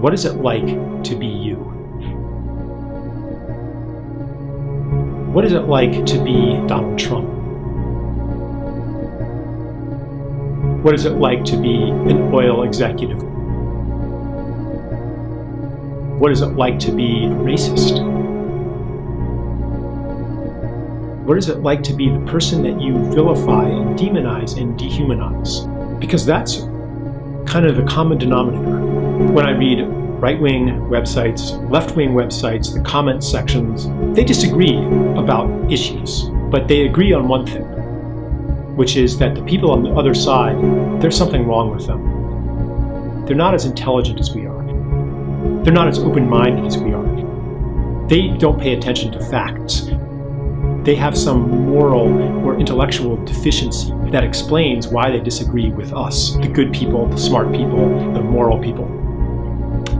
What is it like to be you? What is it like to be Donald Trump? What is it like to be an oil executive? What is it like to be a racist? What is it like to be the person that you vilify and demonize and dehumanize? Because that's kind of the common denominator. When I read right-wing websites, left-wing websites, the comment sections, they disagree about issues, but they agree on one thing, which is that the people on the other side, there's something wrong with them. They're not as intelligent as we are. They're not as open-minded as we are. They don't pay attention to facts. They have some moral or intellectual deficiency that explains why they disagree with us, the good people, the smart people, the moral people.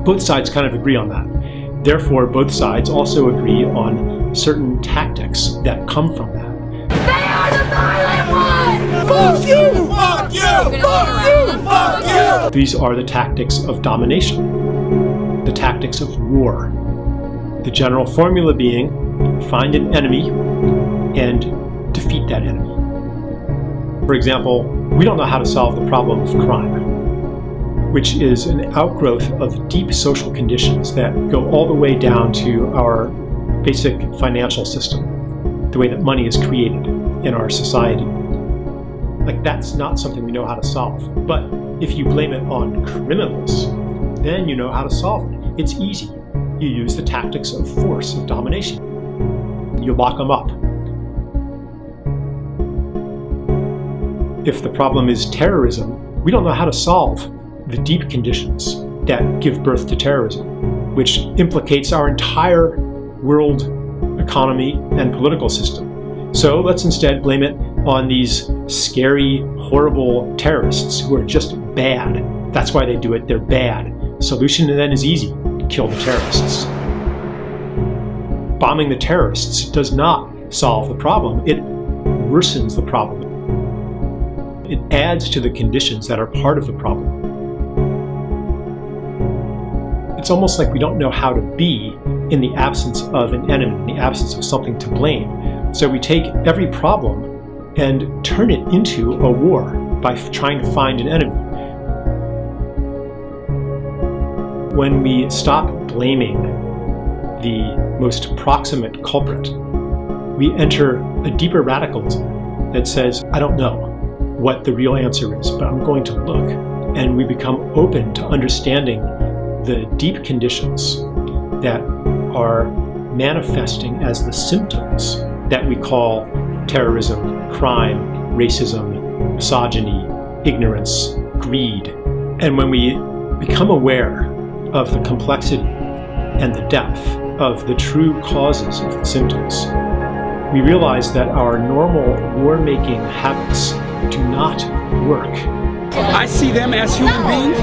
Both sides kind of agree on that. Therefore, both sides also agree on certain tactics that come from that. They are the violent ones! Fuck you! Fuck you! Fuck you! Fuck you! These are the tactics of domination, the tactics of war. The general formula being, find an enemy and defeat that enemy. For example, we don't know how to solve the problem of crime, which is an outgrowth of deep social conditions that go all the way down to our basic financial system, the way that money is created in our society. Like that's not something we know how to solve. But if you blame it on criminals, then you know how to solve it. It's easy. You use the tactics of force, of domination. You lock them up. If the problem is terrorism, we don't know how to solve the deep conditions that give birth to terrorism, which implicates our entire world economy and political system. So let's instead blame it on these scary, horrible terrorists who are just bad. That's why they do it, they're bad. Solution then is easy, kill the terrorists. Bombing the terrorists does not solve the problem, it worsens the problem. It adds to the conditions that are part of the problem. It's almost like we don't know how to be in the absence of an enemy, in the absence of something to blame. So we take every problem and turn it into a war by trying to find an enemy. When we stop blaming the most proximate culprit, we enter a deeper radicalism that says, I don't know what the real answer is, but I'm going to look. And we become open to understanding the deep conditions that are manifesting as the symptoms that we call terrorism, crime, racism, misogyny, ignorance, greed. And when we become aware of the complexity and the depth of the true causes of the symptoms, we realize that our normal war-making habits do not work. I see them as human beings,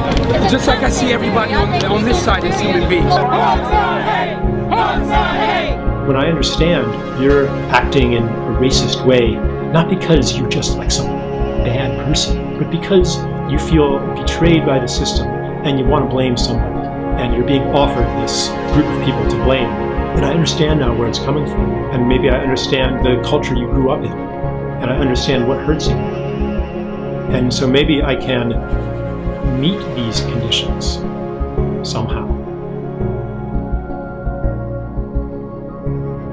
just like I see everybody on, on this side as human beings. When I understand you're acting in a racist way, not because you're just like some bad person, but because you feel betrayed by the system and you want to blame somebody, and you're being offered this group of people to blame, and I understand now where it's coming from, and maybe I understand the culture you grew up in, and I understand what hurts you. And so maybe I can meet these conditions somehow.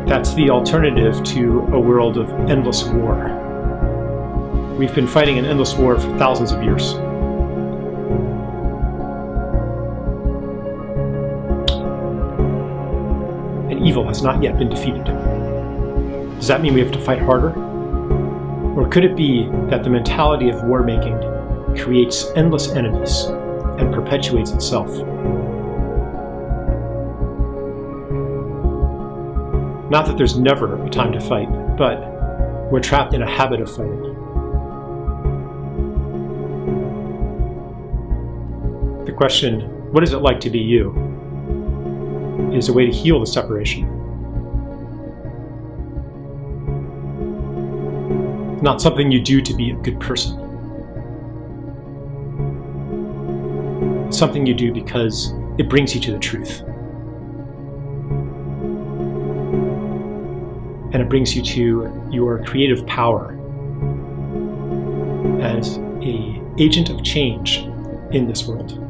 That's the alternative to a world of endless war. We've been fighting an endless war for thousands of years. And evil has not yet been defeated. Does that mean we have to fight harder? Or could it be that the mentality of war making creates endless enemies and perpetuates itself? Not that there's never a time to fight, but we're trapped in a habit of fighting. The question, what is it like to be you, is a way to heal the separation. Not something you do to be a good person. It's something you do because it brings you to the truth. And it brings you to your creative power as a agent of change in this world.